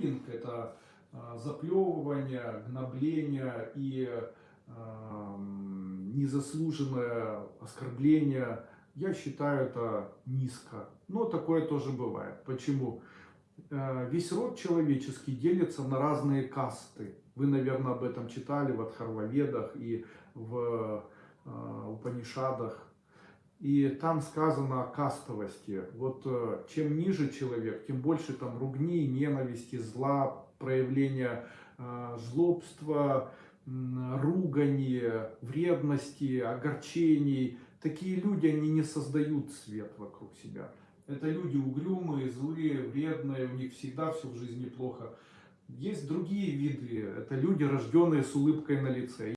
буллинг, это э, заплевывание, гнобление и э, незаслуженное оскорбление. Я считаю это низко. Но такое тоже бывает. Почему? Э, Весь род человеческий делится на разные касты. Вы, наверное, об этом читали в Адхарваведах и в Упанишадах. И там сказано о кастовости. Вот э, чем ниже человек, тем больше там ругни, ненависти, зла, проявления э, жлобства, м, ругани, вредности, огорчений. Такие люди, они не создают свет вокруг себя. Это люди угрюмые, злые, вредные, у них всегда все в жизни плохо. Есть другие виды, это люди, рожденные с улыбкой на лице.